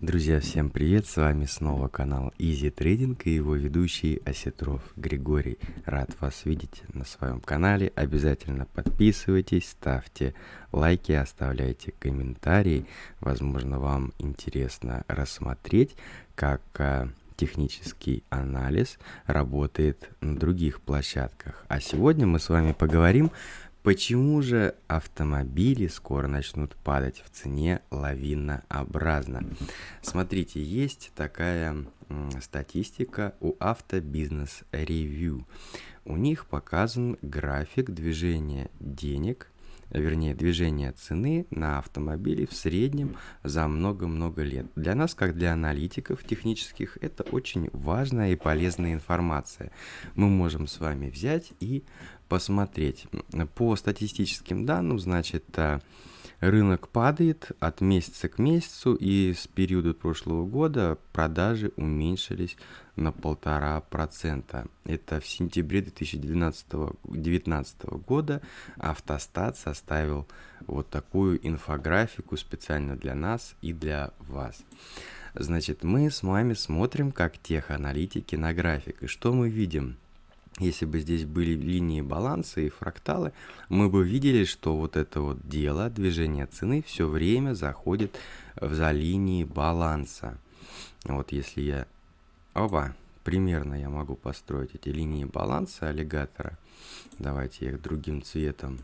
Друзья, всем привет! С вами снова канал Easy Trading и его ведущий Осетров Григорий. Рад вас видеть на своем канале. Обязательно подписывайтесь, ставьте лайки, оставляйте комментарии. Возможно, вам интересно рассмотреть, как а, технический анализ работает на других площадках. А сегодня мы с вами поговорим Почему же автомобили скоро начнут падать в цене лавинообразно? Смотрите, есть такая статистика у Автобизнес Ревью. У них показан график движения денег, вернее движения цены на автомобили в среднем за много-много лет. Для нас, как для аналитиков технических, это очень важная и полезная информация. Мы можем с вами взять и посмотреть. По статистическим данным, значит, э, рынок падает от месяца к месяцу, и с периода прошлого года продажи уменьшились на полтора процента. Это в сентябре 2019 года автостат составил вот такую инфографику специально для нас и для вас. Значит, мы с вами смотрим как теханалитики на график. И что мы видим? Если бы здесь были линии баланса и фракталы, мы бы видели, что вот это вот дело, движение цены, все время заходит за линии баланса. Вот если я... Опа, примерно я могу построить эти линии баланса аллигатора. Давайте я их другим цветом.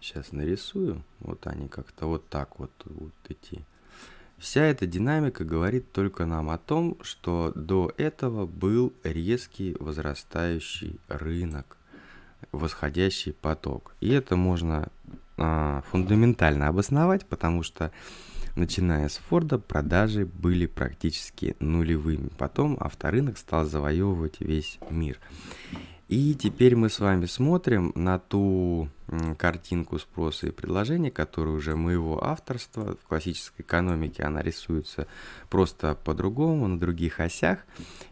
Сейчас нарисую. Вот они как-то вот так вот будут идти. Вся эта динамика говорит только нам о том, что до этого был резкий возрастающий рынок, восходящий поток. И это можно а, фундаментально обосновать, потому что начиная с Форда продажи были практически нулевыми. Потом авторынок стал завоевывать весь мир. И теперь мы с вами смотрим на ту картинку спроса и предложения, которая уже моего авторства в классической экономике, она рисуется просто по-другому, на других осях.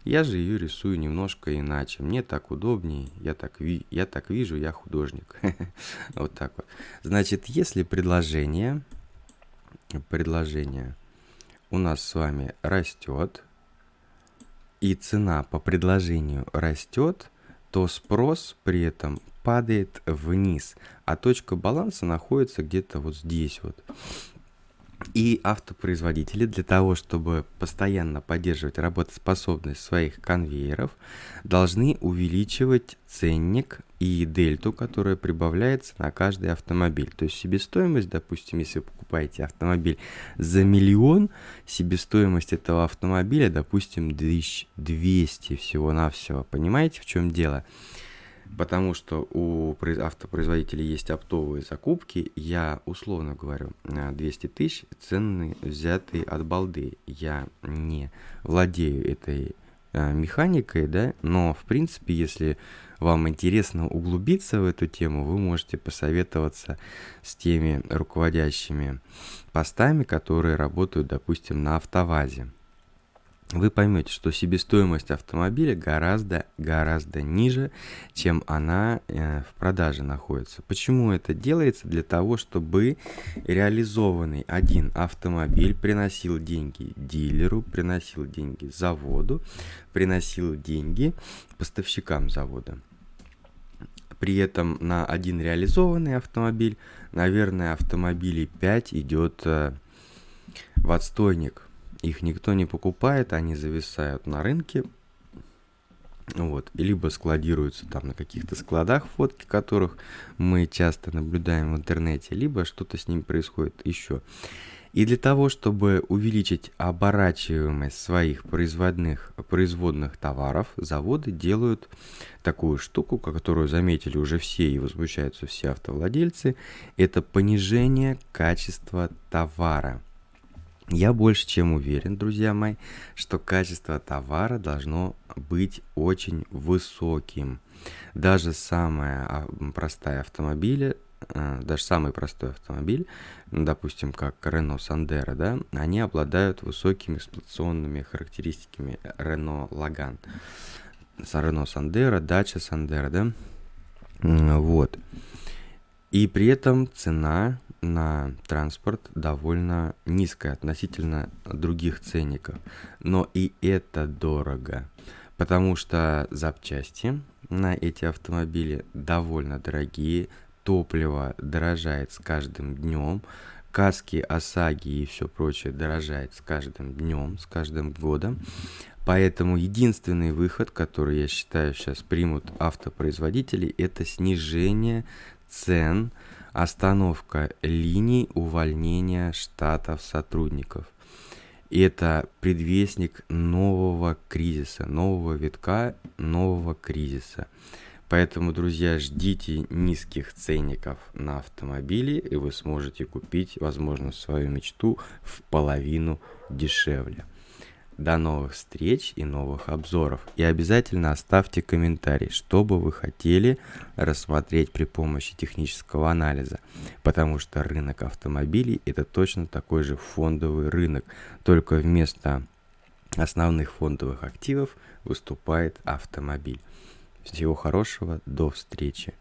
Я же ее рисую немножко иначе. Мне так удобнее, я так, ви я так вижу, я художник. Вот так вот. Значит, если предложение, предложение у нас с вами растет, и цена по предложению растет, то спрос при этом падает вниз, а точка баланса находится где-то вот здесь вот. И автопроизводители для того, чтобы постоянно поддерживать работоспособность своих конвейеров, должны увеличивать ценник и дельту, которая прибавляется на каждый автомобиль. То есть себестоимость, допустим, если вы покупаете автомобиль за миллион, себестоимость этого автомобиля, допустим, 1200 всего-навсего. Понимаете, в чем дело? Потому что у автопроизводителей есть оптовые закупки, я условно говорю 200 тысяч, цены взятые от балды. Я не владею этой э, механикой, да, но в принципе, если вам интересно углубиться в эту тему, вы можете посоветоваться с теми руководящими постами, которые работают, допустим, на автовазе вы поймете, что себестоимость автомобиля гораздо, гораздо ниже, чем она э, в продаже находится. Почему это делается? Для того, чтобы реализованный один автомобиль приносил деньги дилеру, приносил деньги заводу, приносил деньги поставщикам завода. При этом на один реализованный автомобиль, наверное, автомобилей 5 идет э, в отстойник – их никто не покупает, они зависают на рынке, вот, либо складируются там на каких-то складах, фотки которых мы часто наблюдаем в интернете, либо что-то с ним происходит еще. И для того, чтобы увеличить оборачиваемость своих производных, производных товаров, заводы делают такую штуку, которую заметили уже все и возмущаются все автовладельцы, это понижение качества товара. Я больше чем уверен, друзья мои, что качество товара должно быть очень высоким. Даже самая простая автомобиль, э, даже самый простой автомобиль, допустим, как Renault Sandero, да, они обладают высокими эксплуатационными характеристиками Renault Logan. Renault Sandero, Dacia Sandero, да, вот. И при этом цена на транспорт довольно низкая относительно других ценников. Но и это дорого, потому что запчасти на эти автомобили довольно дорогие, топливо дорожает с каждым днем, каски, ОСАГИ и все прочее дорожает с каждым днем, с каждым годом. Поэтому единственный выход, который я считаю сейчас примут автопроизводители, это снижение цен, остановка линий увольнения штатов сотрудников. Это предвестник нового кризиса, нового витка, нового кризиса. Поэтому, друзья, ждите низких ценников на автомобили, и вы сможете купить, возможно, свою мечту в половину дешевле. До новых встреч и новых обзоров. И обязательно оставьте комментарий, что бы вы хотели рассмотреть при помощи технического анализа. Потому что рынок автомобилей это точно такой же фондовый рынок. Только вместо основных фондовых активов выступает автомобиль. Всего хорошего, до встречи.